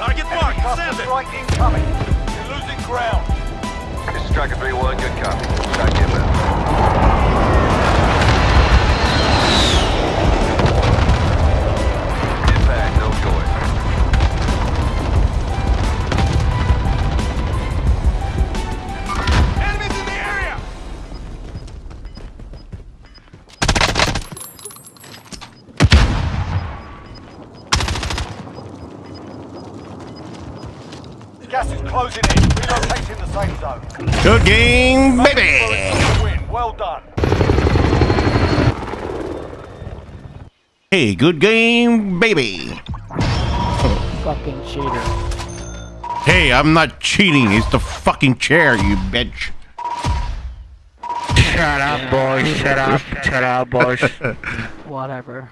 Target marked. Send it. Strike incoming. You're losing ground. This is Striker 3-1, good copy. Strike inbound. Gas is closing in. Relocating the safe zone. Good game, baby. Well done. Hey, good game, baby. Fucking cheater. Hey, I'm not cheating. It's the fucking chair, you bitch. Shut up, boys. Shut up. Shut up, boys. Whatever.